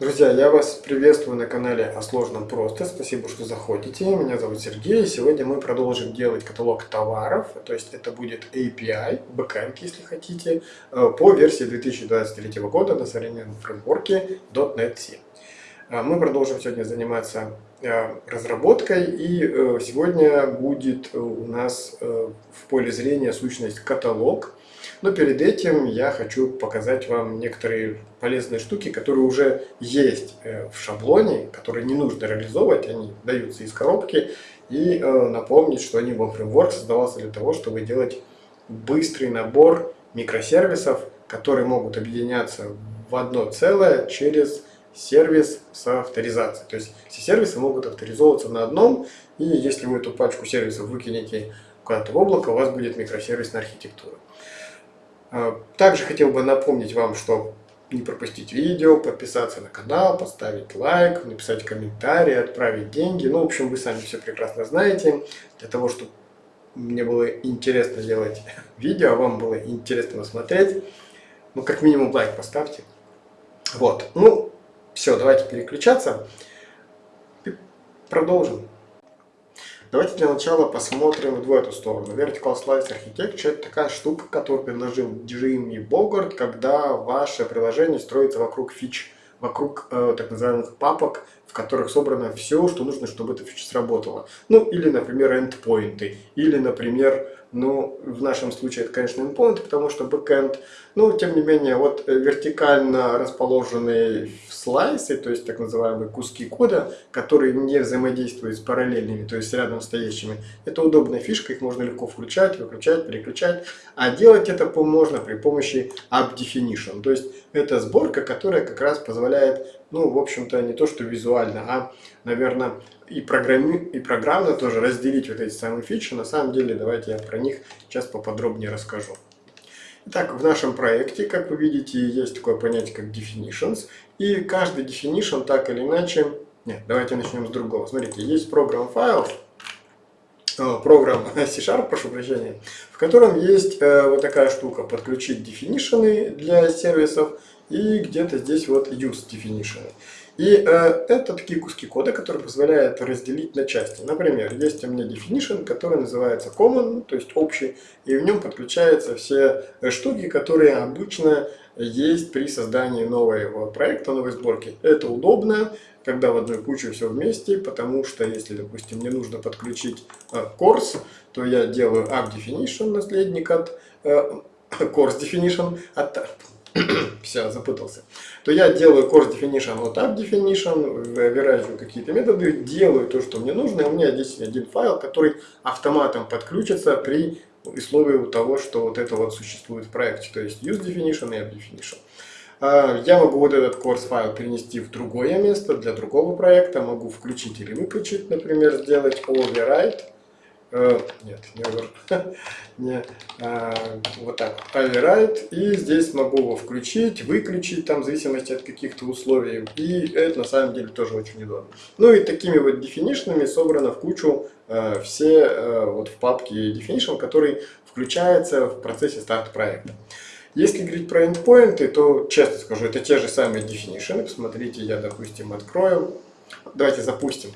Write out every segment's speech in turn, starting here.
Друзья, я вас приветствую на канале о сложном просто. Спасибо, что заходите. Меня зовут Сергей. Сегодня мы продолжим делать каталог товаров. То есть это будет API, backend, если хотите, э, по версии 2023 года на современном фреймворке .NET C. Э, мы продолжим сегодня заниматься э, разработкой. И сегодня будет у нас в поле зрения сущность каталог. Но перед этим я хочу показать вам некоторые полезные штуки, которые уже есть э, в шаблоне, которые не нужно реализовывать, они даются из коробки. И э, напомнить, что Anibal Framework создавался для того, чтобы делать быстрый набор микросервисов, которые могут объединяться в одно целое через сервис с авторизацией. То есть все сервисы могут авторизовываться на одном, и если вы эту пачку сервисов выкинете куда-то в облако, у вас будет микросервисная архитектура. А, также хотел бы напомнить вам, что не пропустить видео, подписаться на канал, поставить лайк, написать комментарий, отправить деньги. Ну, в общем, вы сами все прекрасно знаете. Для того, чтобы мне было интересно делать видео, а вам было интересно смотреть, ну, как минимум лайк поставьте. Вот, ну, все, давайте переключаться. Продолжим. Давайте для начала посмотрим в эту сторону. Vertical Slice Architecture – это такая штука, которую предложил Джимми Богарт, когда ваше приложение строится вокруг фич, вокруг э, так называемых папок, в которых собрано все, что нужно, чтобы эта фича сработала. Ну, или, например, эндпоинты, или, например, ну, в нашем случае это, конечно, endpoint, потому что backend. Но, тем не менее, вот э, вертикально расположенные слайсы, то есть так называемые куски кода, которые не взаимодействуют с параллельными, то есть рядом стоящими, это удобная фишка, их можно легко включать, выключать, переключать. А делать это можно при помощи app. То есть это сборка, которая как раз позволяет, ну, в общем-то, не то что визуально, а, наверное, и, программи... и программно тоже разделить вот эти самые фичи. На самом деле, давайте я про них сейчас поподробнее расскажу. Итак, в нашем проекте, как вы видите, есть такое понятие, как definitions. И каждый definition так или иначе... Нет, давайте начнем с другого. Смотрите, есть программ файл, программ C-Sharp, прошу прощения, в котором есть э, вот такая штука, подключить definition для сервисов, и где-то здесь вот use definition. И э, это такие куски кода, которые позволяют разделить на части. Например, есть у меня definition, который называется common, то есть общий, и в нем подключаются все э, штуки, которые обычно есть при создании нового проекта, новой сборки. Это удобно, когда в одной куче все вместе, потому что если, допустим, мне нужно подключить э, course, то я делаю app наследник от э, course definition, от все, запутался, то я делаю course definition от app definition, выражаю какие-то методы, делаю то, что мне нужно, и у меня здесь один файл, который автоматом подключится при условии того, что вот это вот существует в проекте, то есть use definition и app definition. А, я могу вот этот course файл перенести в другое место для другого проекта, могу включить или выключить, например, сделать override, Э, нет, не over, а, вот так, override, и здесь могу его включить, выключить, там, в зависимости от каких-то условий, и это на самом деле тоже очень удобно. Ну и такими вот definition'ами собрано в кучу э, все э, вот в папке definition, который включается в процессе старта проекта. Если говорить про endpoints, то честно скажу, это те же самые definition. Посмотрите, я, допустим, открою. Давайте запустим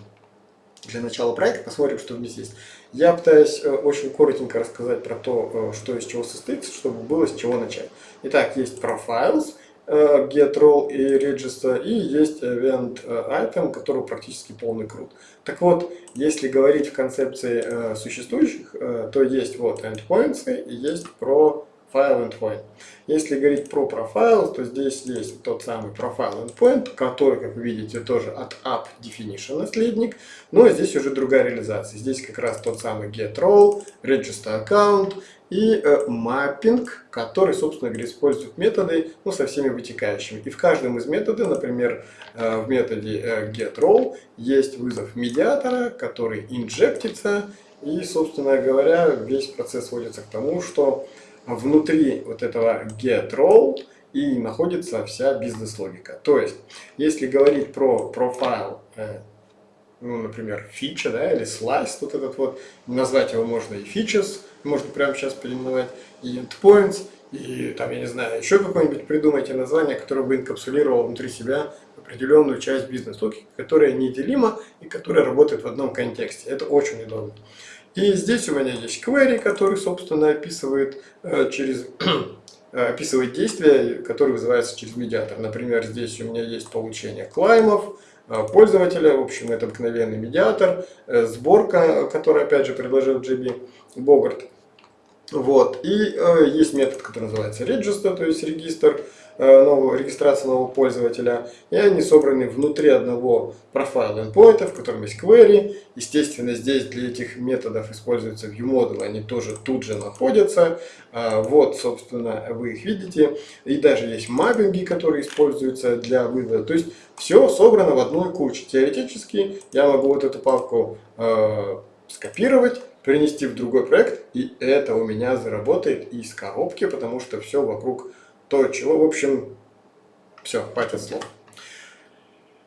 для начала проекта, посмотрим, что здесь есть. Я пытаюсь э, очень коротенько рассказать про то, э, что из чего состоит, чтобы было с чего начать. Итак, есть profiles, э, get role и register, и есть event item, который практически полный крут. Так вот, если говорить в концепции существующих, то есть вот endpoints и есть про file endpoint. Если говорить про профайл, то здесь есть тот самый profile endpoint, который, как вы видите, тоже от app definition наследник, но здесь уже другая реализация. Здесь как раз тот самый get role, register account и э, mapping, который, собственно говоря, использует методы ну, со всеми вытекающими. И в каждом из методов, например, э, в методе э, get role есть вызов медиатора, который инжектится, и, собственно говоря, весь процесс сводится к тому, что внутри вот этого get role и находится вся бизнес-логика. То есть, если говорить про профайл, э, ну, например, фича, да, или слайс, вот этот вот, назвать его можно и features, можно прямо сейчас переименовать и endpoints, и там, я не знаю, еще какое-нибудь придумайте название, которое бы инкапсулировало внутри себя определенную часть бизнес-логики, которая неделима и которая работает в одном контексте. Это очень удобно. И здесь у меня есть query, который, собственно, описывает э, через описывает действия, которые вызываются через медиатор. Например, здесь у меня есть получение клаймов, э, пользователя, в общем, это обыкновенный медиатор, э, сборка, которую опять же предложил JB Богарт. Вот. И э, есть метод, который называется register, то есть регистр, э, нового, регистрация нового пользователя. И они собраны внутри одного профайла endpoint, в котором есть query. Естественно, здесь для этих методов используется ViewModel, они тоже тут же находятся. Э, вот, собственно, вы их видите. И даже есть маппинги, которые используются для вывода. То есть все собрано в одной куче. Теоретически я могу вот эту папку э, скопировать, перенести в другой проект, и это у меня заработает из коробки, потому что все вокруг то, чего, в общем, все, хватит слов.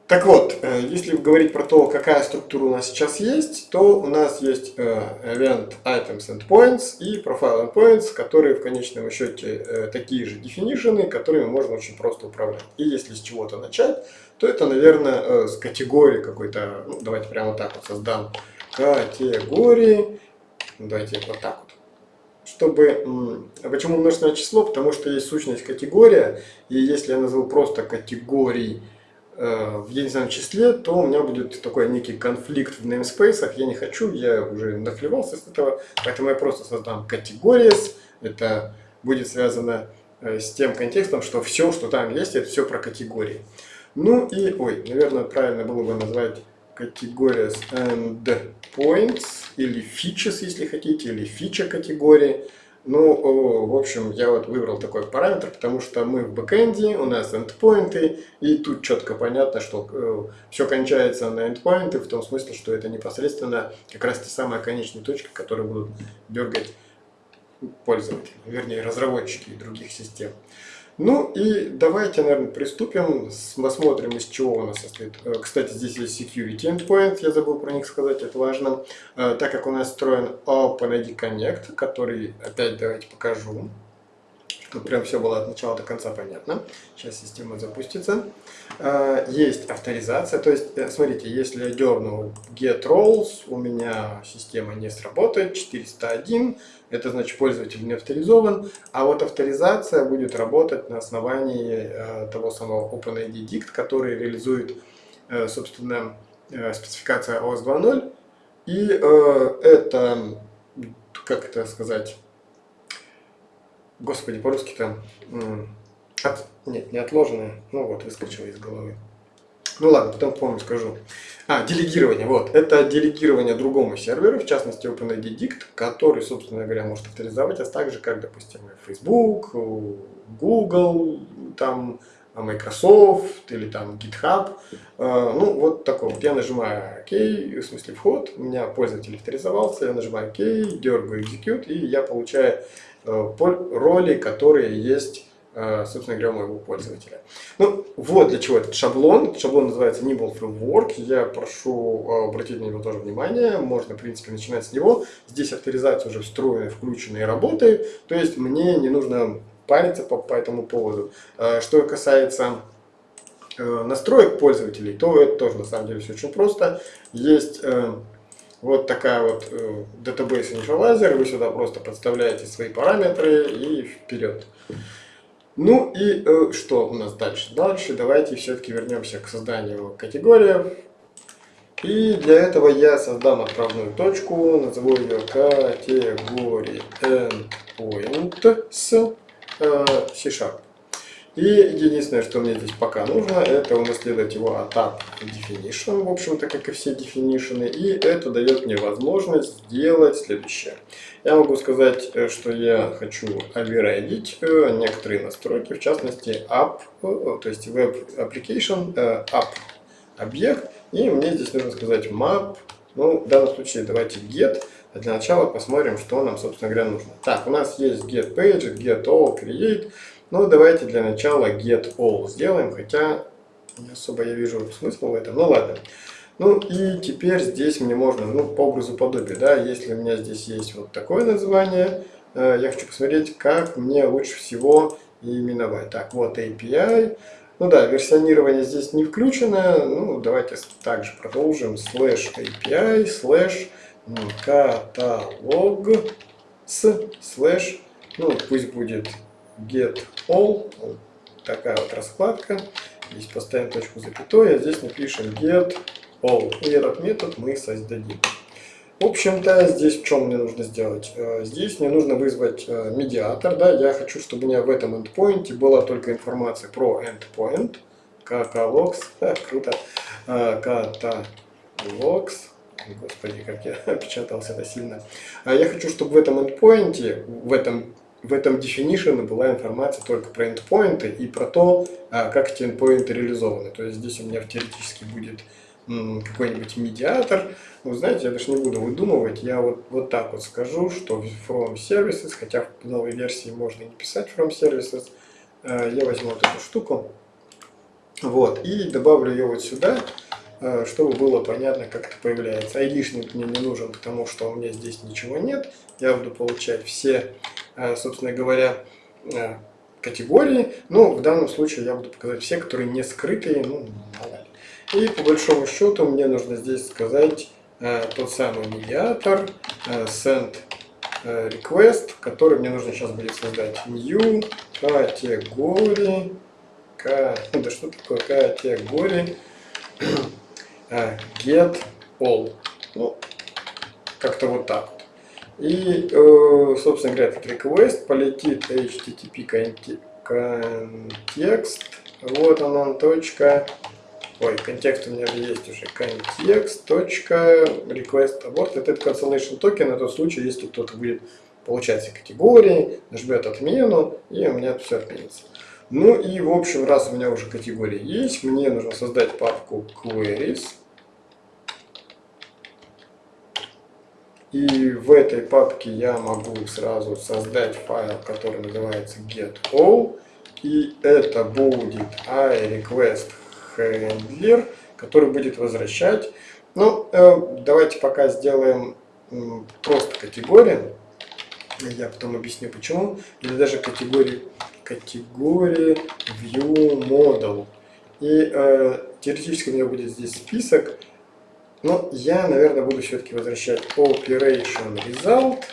Так вот, э, если говорить про то, какая структура у нас сейчас есть, то у нас есть э, Event Items Endpoints и Profile Endpoints, которые в конечном счете э, такие же definition, которыми можно очень просто управлять. И если с чего-то начать, то это, наверное, с категории какой-то, ну, давайте прямо так вот создам категории Давайте вот так вот. Чтобы, почему множественное число? Потому что есть сущность категория, и если я назову просто категорий э, в единственном числе, то у меня будет такой некий конфликт в namespace. Я не хочу, я уже нахлевался с этого, поэтому я просто создам categories. Это будет связано э, с тем контекстом, что все, что там есть, это все про категории. Ну и, ой, наверное, правильно было бы назвать categories and points, или features, если хотите, или фича категории. Ну, в общем, я вот выбрал такой параметр, потому что мы в бэкэнде, у нас endpoints, и тут четко понятно, что э, все кончается на endpoints, в том смысле, что это непосредственно как раз те самые конечные точки, которые будут дергать пользователи, вернее, разработчики других систем. Ну и давайте, наверное, приступим, посмотрим, из чего у нас состоит. Э, кстати, здесь есть security endpoint, я забыл про них сказать, это важно. Э, так как у нас встроен OpenID Connect, который, опять давайте покажу, чтобы прям все было от начала до конца понятно. Сейчас система запустится. Э, есть авторизация, то есть, смотрите, если я дерну get roles, у меня система не сработает, 401, это значит пользователь не авторизован, а вот авторизация будет работать на основании э, того самого OpenID Dict, который реализует, э, собственно, э, спецификация OS 2.0. И э, это, как это сказать, господи, по-русски там, от, нет, не отложенное, ну вот, выскочило из головы. Ну ладно, потом помню, скажу. А, делегирование, вот. Это делегирование другому серверу, в частности OpenID Dict, который, собственно говоря, может авторизовать, а также, как, допустим, Facebook, Google, там, Microsoft или там GitHub. А, ну, вот такой вот. Я нажимаю ОК, в смысле вход, у меня пользователь авторизовался, я нажимаю ОК, дергаю Execute, и я получаю роли, которые есть Э, собственно говоря, моего пользователя. Ну, вот для чего этот шаблон. Шаблон называется Nimble Framework. Я прошу э, обратить на него тоже внимание. Можно, в принципе, начинать с него. Здесь авторизация уже встроена, включена и работает. То есть мне не нужно париться по, по этому поводу. Э, что касается настроек пользователей, то это тоже на самом деле все очень просто. Есть вот такая вот database initializer, вы сюда просто подставляете свои параметры и вперед. Ну и э, что у нас дальше? Дальше давайте все-таки вернемся к созданию категории. И для этого я создам отправную точку, назову ее категории endpoint э, C-Sharp. И единственное, что мне здесь пока нужно, это унаследовать его от app definition, в общем-то, как и все definition. И это дает мне возможность сделать следующее. Я могу сказать, э, что я хочу override э, некоторые настройки, в частности, app, э, то есть web application, app объект. И мне здесь нужно сказать map, ну, в данном случае давайте get. Для начала посмотрим, что нам, собственно говоря, нужно. Так, у нас есть get page, get all, create. Ну, давайте для начала get all сделаем, хотя не особо я вижу смысла в этом. Ну, ладно. Ну и теперь здесь мне можно, ну по образу подобия, да, если у меня здесь есть вот такое название, э, я хочу посмотреть, как мне лучше всего именовать. Так, вот API. Ну да, версионирование здесь не включено. Ну, давайте также продолжим. Slash API, slash каталог с slash, ну пусть будет get all, такая вот раскладка. Здесь поставим точку запятой, а здесь напишем get all. И этот метод мы создадим. В общем-то, здесь в чем мне нужно сделать? Э, здесь мне нужно вызвать э, медиатор. Да? Я хочу, чтобы у меня в этом endpoint была только информация про endpoint. Catalogs. Круто. Catalogs. Господи, как я опечатался это сильно. А я хочу, чтобы в этом endpoint, в этом в этом definition была информация только про endpoinты и про то, а, как эти endpoinты реализованы. То есть здесь у меня теоретически будет какой-нибудь медиатор. Вы знаете, я даже не буду выдумывать, я вот, вот так вот скажу, что from services, хотя в новой версии можно не писать from services, э, я возьму вот эту штуку, вот, и добавлю ее вот сюда, чтобы было понятно, как это появляется. Айдишник мне не нужен, потому что у меня здесь ничего нет. Я буду получать все, э, собственно говоря, категории. Но в данном случае я буду показать все, которые не скрытые, ну. И по большому счету мне нужно здесь сказать э, тот самый медиатор э, send э, request, который мне нужно сейчас будет создать new к, ну, да что такое категории э, get all. Ну, как-то вот так. И, э, собственно говоря, этот request полетит http контекст, вот он он, точка, Ой, контекст у меня есть уже. Контекст. Request abort. Это cancellation токен на тот случай, если кто-то будет получать категории, нажмет отмену, и у меня все отменится. Ну и в общем, раз у меня уже категории есть, мне нужно создать папку queries. И в этой папке я могу сразу создать файл, который называется getAll. И это будет iRequest хендлер, который будет возвращать. Ну, э, давайте пока сделаем просто категорию. Я потом объясню почему. Или даже категории, категории view model. И э, теоретически у меня будет здесь список. Но я, наверное, буду все-таки возвращать operation result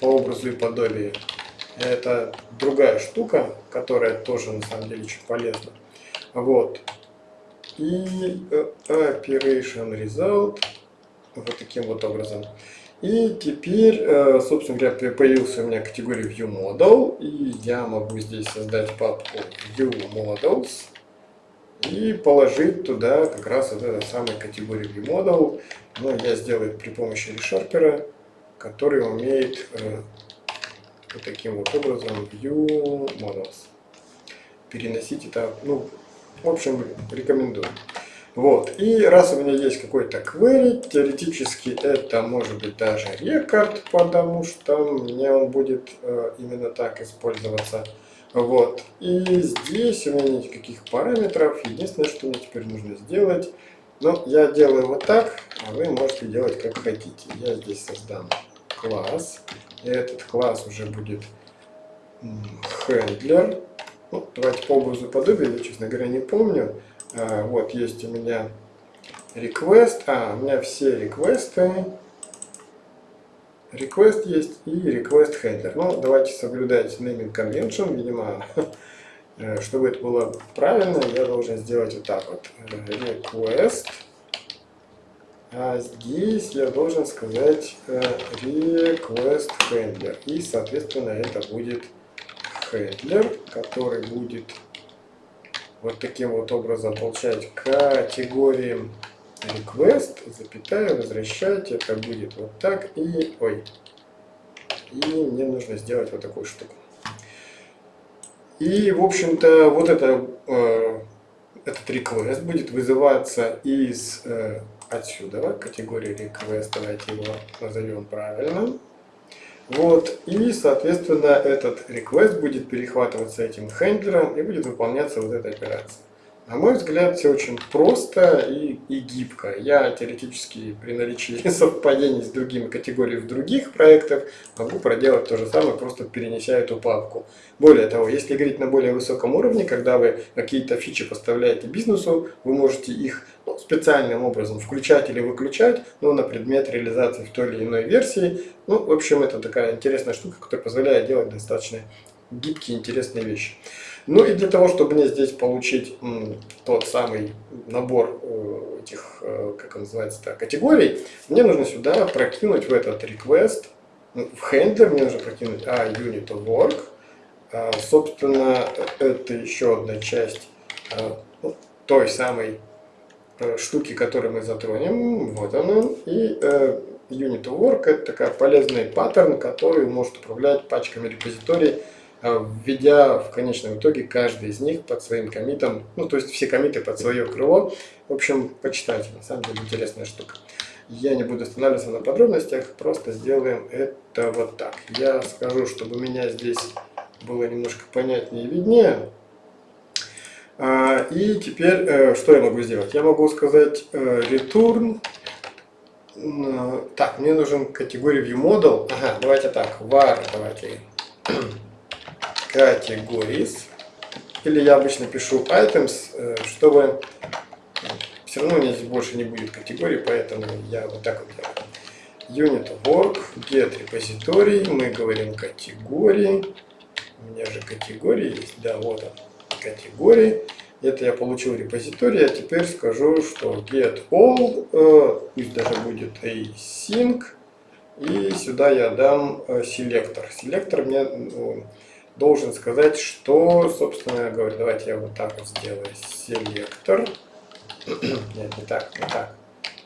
по образу и подобию. Это другая штука, которая тоже на самом деле очень полезна. Вот и э, operation result вот таким вот образом. И теперь, э, собственно говоря, появился у меня категория View Model, и я могу здесь создать папку View Models и положить туда как раз вот эту самую категорию View Model. Но я сделаю при помощи ReSharper, который умеет э, вот таким вот образом View Models переносить это, ну, в общем, рекомендую. Вот. И раз у меня есть какой-то query, теоретически это может быть даже рекорд, потому что мне он будет э, именно так использоваться. Вот. И здесь у меня нет никаких параметров. Единственное, что мне теперь нужно сделать, ну, я делаю вот так, а вы можете делать как хотите. Я здесь создам класс. И этот класс уже будет handler. Ну, давайте по образу подобия, я, честно говоря, не помню. А, вот, есть у меня request. А, у меня все реквесты. Request есть и request handler. Ну, давайте соблюдать naming convention. Видимо, э, чтобы это было правильно, я должен сделать вот так вот. Request. А здесь я должен сказать э, request handler. И, соответственно, это будет хендлер, который будет вот таким вот образом получать категории request, запятая, возвращать, это будет вот так, и, ой, и мне нужно сделать вот такую штуку. И, в общем-то, вот это, э, этот request будет вызываться из э, отсюда, категории request, давайте его назовем правильно. Вот, и, соответственно, этот request будет перехватываться этим хендлером и будет выполняться вот эта операция. На мой взгляд, все очень просто и, и гибко. Я теоретически при наличии совпадений с другими категориями в других проектах могу проделать то же самое, просто перенеся эту папку. Более того, если говорить на более высоком уровне, когда вы какие-то фичи поставляете бизнесу, вы можете их ну, специальным образом включать или выключать, ну, на предмет реализации в той или иной версии. Ну, в общем, это такая интересная штука, которая позволяет делать достаточно гибкие, интересные вещи. Ну и для того, чтобы мне здесь получить тот самый набор э, этих, э, как он называется, категорий, мне нужно сюда прокинуть в этот request, в хендлер мне нужно прокинуть a unit of work. А, собственно, это еще одна часть а, ну, той самой а, штуки, которую мы затронем. Вот он. И э, unit of work это такая полезный паттерн, который может управлять пачками репозиторий а, введя в конечном итоге каждый из них под своим комитом, ну то есть все комиты под свое крыло. В общем, почитайте, на самом деле интересная штука. Я не буду останавливаться на подробностях, просто сделаем это вот так. Я скажу, чтобы у меня здесь было немножко понятнее и виднее. А, и теперь, э, что я могу сделать? Я могу сказать э, return. Так, мне нужен категория viewModel. Ага, давайте так, var, давайте categories, или я обычно пишу items, э, чтобы все равно у меня здесь больше не будет категории, поэтому я вот так вот делаю. Unit work, get repository, мы говорим категории, у меня же категории есть, да, вот он, категории. Это я получил репозиторий, а теперь скажу, что get all, э, пусть даже будет async, и сюда я дам э, селектор. Селектор мне ну, должен сказать, что, собственно говоря, давайте я вот так вот сделаю, селектор, нет, не так, не так,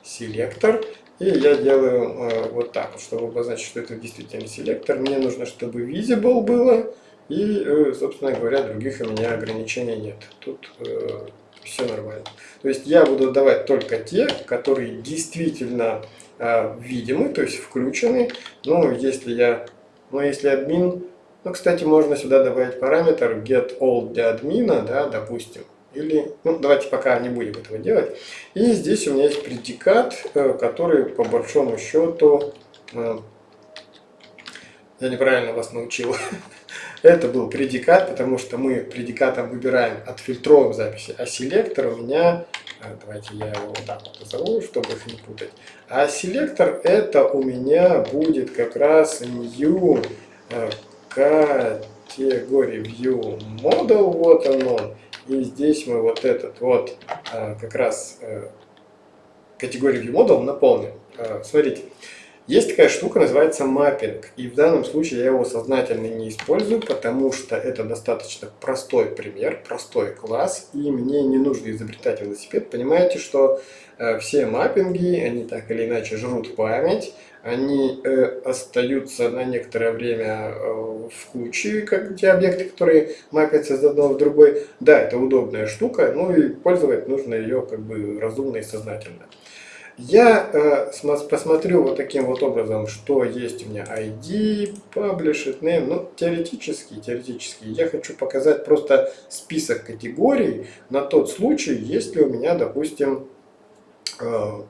селектор, и я делаю э, вот так чтобы обозначить, что это действительно селектор, мне нужно, чтобы visible было, и, э, собственно говоря, других у меня ограничений нет, тут э, все нормально. То есть я буду давать только те, которые действительно э, видимы, то есть включены, но если я, но если админ ну, кстати, можно сюда добавить параметр getAll для админа, да, допустим. Или, ну, давайте пока не будем этого делать. И здесь у меня есть предикат, э, который по большому счету... Э, я неправильно вас научил. Это был предикат, потому что мы предикатом выбираем, отфильтровываем записи, а селектор у меня, э, давайте я его вот так вот назову, чтобы их не путать. А селектор это у меня будет как раз new категории View Model, вот он И здесь мы вот этот вот а, как раз э, категорию View Model наполним. А, смотрите, есть такая штука, называется маппинг. И в данном случае я его сознательно не использую, потому что это достаточно простой пример, простой класс, и мне не нужно изобретать велосипед. Понимаете, что э, все маппинги, они так или иначе жрут память, они э, остаются на некоторое время э, в куче, как те объекты, которые мапятся из одного в другой. Да, это удобная штука, ну и пользовать нужно ее как бы разумно и сознательно. Я э, посмотрю вот таким вот образом, что есть у меня ID, published name, ну теоретически, теоретически. Я хочу показать просто список категорий на тот случай, если у меня, допустим,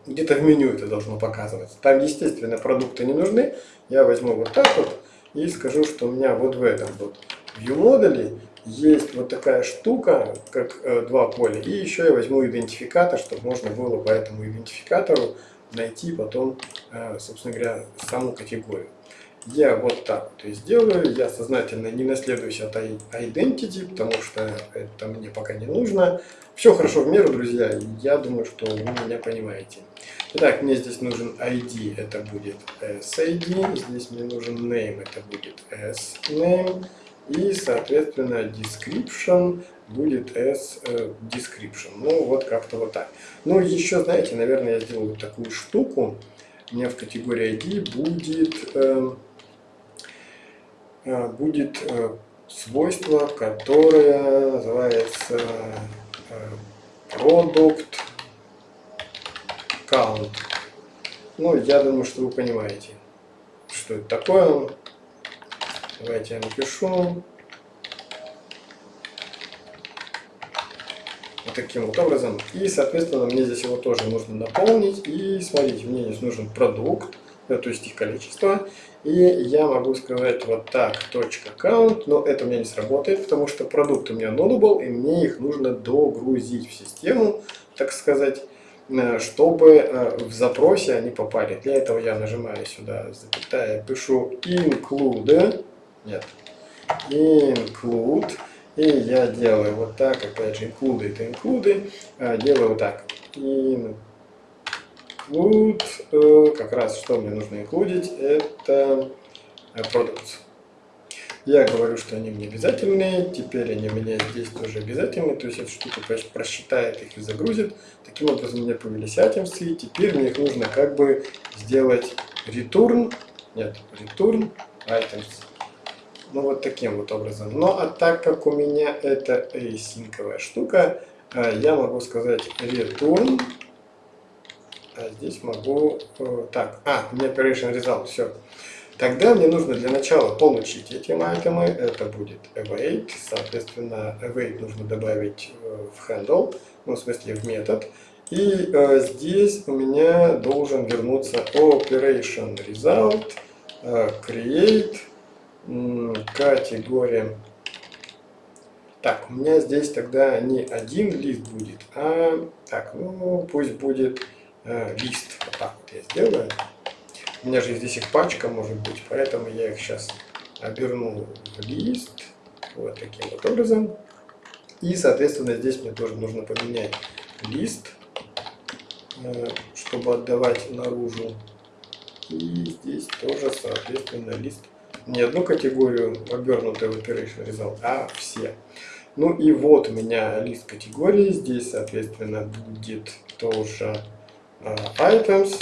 где-то в меню это должно показываться. Там, естественно, продукты не нужны. Я возьму вот так вот и скажу, что у меня вот в этом вот view модуле есть вот такая штука, как э, два поля. И еще я возьму идентификатор, чтобы можно было по этому идентификатору найти потом, э, собственно говоря, саму категорию. Я вот так вот и сделаю. Я сознательно не наследуюсь от identity, потому что это мне пока не нужно. Все хорошо в меру, друзья. Я думаю, что вы меня понимаете. Итак, мне здесь нужен ID, это будет SID. Здесь мне нужен name, это будет SName. И, соответственно, description будет S э, description. Ну, вот как-то вот так. Ну, еще, знаете, наверное, я сделаю такую штуку. У меня в категории ID будет... Э, будет э, свойство, которое называется э, product count. Ну, я думаю, что вы понимаете, что это такое. Давайте я напишу. вот таким вот образом. И, соответственно, мне здесь его тоже нужно наполнить. И смотрите, мне здесь нужен продукт, то есть их количество. И я могу сказать вот так, точка count, но это у меня не сработает, потому что продукт у меня nullable, и мне их нужно догрузить в систему, так сказать, э, чтобы э, в запросе они попали. Для этого я нажимаю сюда, запятая, пишу include, нет, include, и я делаю вот так, опять же, include это include, а, делаю вот так. Include, э, как раз что мне нужно инклюдить, это э, products. Я говорю, что они мне обязательные, теперь они у меня здесь тоже обязательные, то есть эта штука просчитает их и загрузит. Таким образом у меня появились items, и теперь мне их нужно как бы сделать return, нет, return items. Ну вот таким вот образом. Но а так как у меня это async штука, э, я могу сказать return. А здесь могу... Э, так, а, у меня operation result, все. Тогда мне нужно для начала получить эти айтемы. Это будет await. Соответственно, await нужно добавить э, в handle, ну, в смысле в метод. И э, здесь у меня должен вернуться operation result, э, create категория. Так, у меня здесь тогда не один лист будет, а так, ну пусть будет э, лист. Вот так вот я сделаю. У меня же здесь их пачка может быть, поэтому я их сейчас оберну в лист. Вот таким вот образом. И, соответственно, здесь мне тоже нужно поменять лист, э, чтобы отдавать наружу. И здесь тоже, соответственно, лист не одну категорию обернутый в operation result, а все. Ну и вот у меня лист категории. Здесь, соответственно, будет тоже items.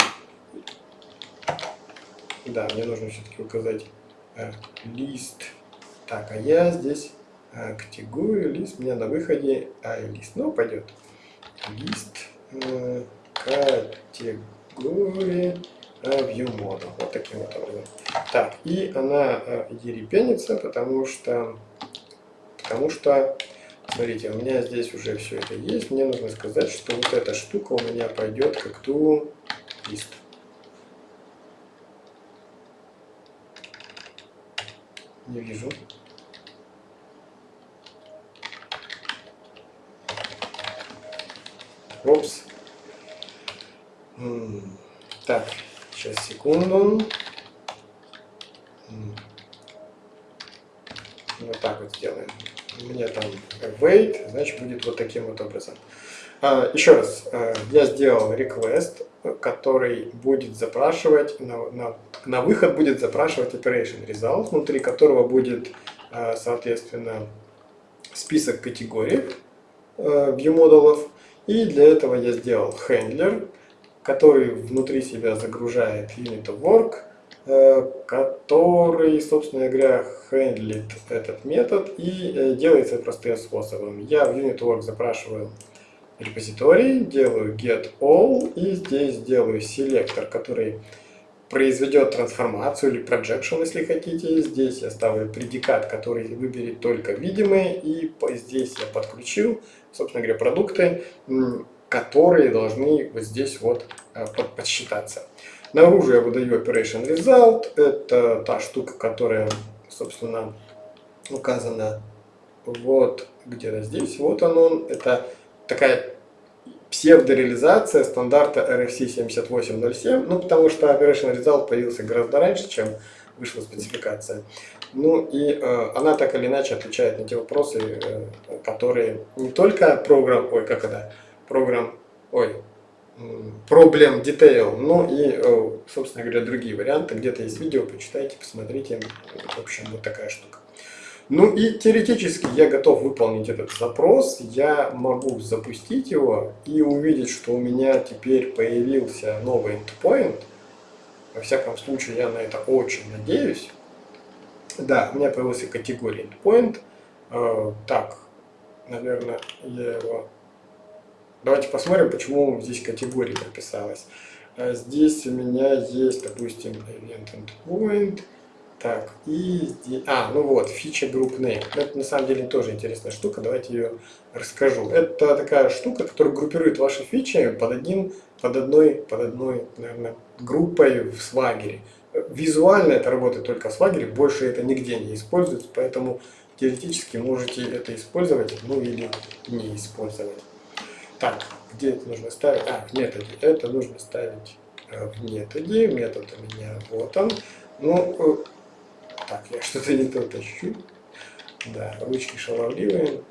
Да, мне нужно все-таки указать uh, лист. Так, а я здесь uh, категорию, лист, у меня на выходе а, лист. Ну, пойдет. Лист uh, категории view model. Вот таким вот образом. Так, и она э, ерепенится, потому что, потому что, смотрите, у меня здесь уже все это есть. Мне нужно сказать, что вот эта штука у меня пойдет как ту лист. Не вижу. Опс. Так, Сейчас, секунду. Вот так вот сделаем. У меня там wait, значит будет вот таким вот образом. А, еще раз, а, я сделал request, который будет запрашивать, на, на, на выход будет запрашивать operation result, внутри которого будет, а, соответственно, список категорий view-модулов. И для этого я сделал handler, который внутри себя загружает unit of work, э, который, собственно говоря, хендлит этот метод и э, делается простым способом. Я в unit of work запрашиваю репозиторий, делаю get all и здесь делаю селектор, который произведет трансформацию или projection, если хотите. Здесь я ставлю предикат, который выберет только видимые, и здесь я подключил, собственно говоря, продукты, которые должны вот здесь вот э, подсчитаться. Наружу я выдаю Operation Result. Это та штука, которая, собственно, указана вот где-то здесь. Вот он, он. Это такая псевдореализация стандарта RFC 7807. Ну, потому что Operation Result появился гораздо раньше, чем вышла спецификация. Ну и э, она так или иначе отвечает на те вопросы, э, которые не только программ, ой, как это, программ, ой, проблем detail, ну и, э, собственно говоря, другие варианты. Где-то есть видео, почитайте, посмотрите. В общем, вот такая штука. Ну и теоретически я готов выполнить этот запрос. Я могу запустить его и увидеть, что у меня теперь появился новый endpoint. Во всяком случае, я на это очень надеюсь. Да, у меня появился категория endpoint. Э, так, наверное, я его Давайте посмотрим, почему здесь категория написалась. А здесь у меня есть, допустим, event endpoint. Так, и здесь... А, ну вот, фича Group Name. Это на самом деле тоже интересная штука, давайте ее расскажу. Это такая штука, которая группирует ваши фичи под, один, под одной, под одной наверное, группой в свагере. Визуально это работает только в свагере, больше это нигде не используется, поэтому теоретически можете это использовать, ну или не использовать. Так, где это нужно ставить? А, в методе. Это нужно ставить э, в методе. Метод у меня вот он. Ну, э, так, я что-то не то тащу. Да, ручки шаловливые.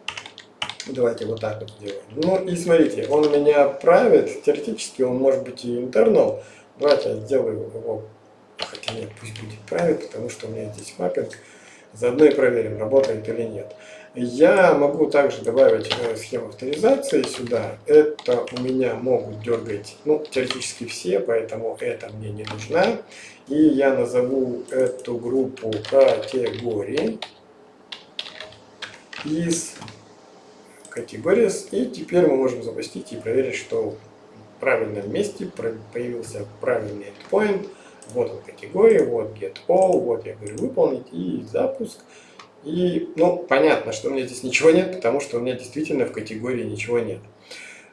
Давайте вот так вот сделаем. Ну и смотрите, он у меня private, теоретически он может быть и internal. Давайте я сделаю его, хотя нет, пусть будет private, потому что у меня здесь маппинг. Заодно и проверим, работает или нет. Я могу также добавить э, схему авторизации сюда. Это у меня могут дергать, ну, теоретически все, поэтому это мне не нужна. И я назову эту группу категории из категории. И теперь мы можем запустить и проверить, что в правильном месте появился правильный endpoint. Вот он категория, вот get all, вот я говорю выполнить и запуск. И, ну, понятно, что у меня здесь ничего нет, потому что у меня действительно в категории ничего нет.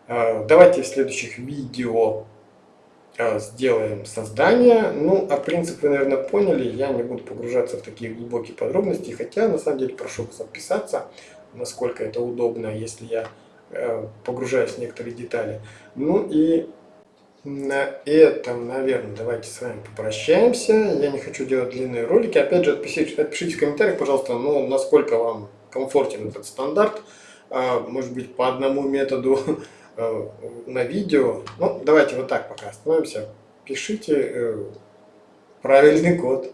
А, давайте в следующих видео а, сделаем создание. Ну, а принцип вы, наверное, поняли. Я не буду погружаться в такие глубокие подробности. Хотя, на самом деле, прошу вас подписаться, насколько это удобно, если я э, погружаюсь в некоторые детали. Ну и на этом, наверное, давайте с вами попрощаемся. Я не хочу делать длинные ролики. Опять же, отпишите, отпишите в комментариях, пожалуйста, ну, насколько вам комфортен этот стандарт. А, может быть, по одному методу а, на видео. Ну, давайте вот так пока остановимся. Пишите э, правильный код.